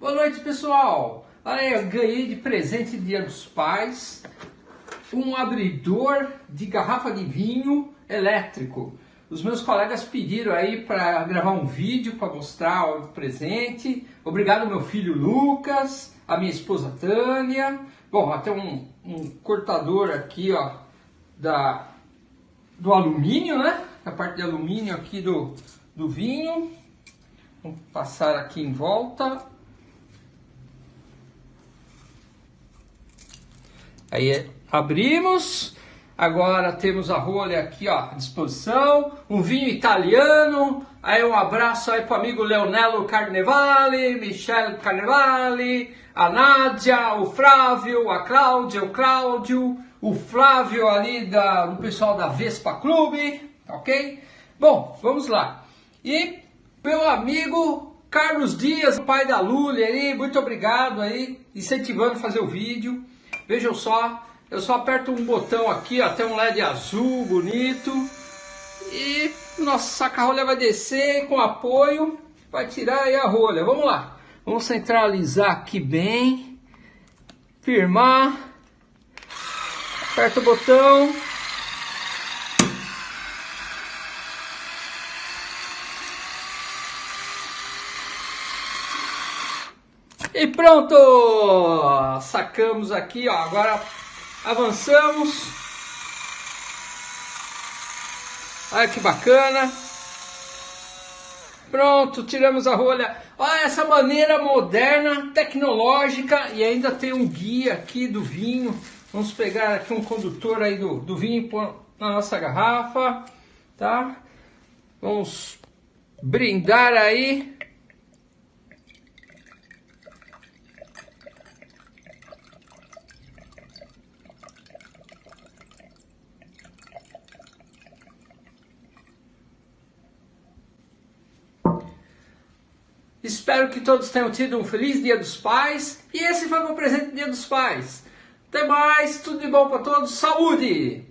Boa noite, pessoal! Olha aí, eu ganhei de presente Dia dos Pais um abridor de garrafa de vinho elétrico. Os meus colegas pediram aí para gravar um vídeo para mostrar o presente. Obrigado meu filho Lucas, a minha esposa Tânia. Bom, até um, um cortador aqui, ó, da, do alumínio, né? A parte de alumínio aqui do, do vinho. Vamos passar aqui em volta. Aí abrimos. Agora temos a rolha aqui ó, à disposição. Um vinho italiano. Aí um abraço aí para o amigo Leonello Carnevale, Michel Carnevale, a Nádia, o Flávio, a Cláudia, o Cláudio, o Flávio ali da, do pessoal da Vespa Clube, ok? Bom, vamos lá. E meu amigo Carlos Dias, pai da Lully aí, muito obrigado aí, incentivando a fazer o vídeo. Vejam só, eu só aperto um botão aqui, ó, tem um LED azul bonito. E nossa saca-rolha vai descer com apoio, vai tirar aí a rolha. Vamos lá, vamos centralizar aqui bem, firmar, aperta o botão. E pronto! Sacamos aqui, ó. Agora avançamos. Olha que bacana. Pronto, tiramos a rolha. Olha essa maneira moderna, tecnológica e ainda tem um guia aqui do vinho. Vamos pegar aqui um condutor aí do, do vinho na nossa garrafa, tá? Vamos brindar aí. Espero que todos tenham tido um feliz Dia dos Pais. E esse foi meu presente Dia dos Pais. Até mais, tudo de bom para todos, saúde!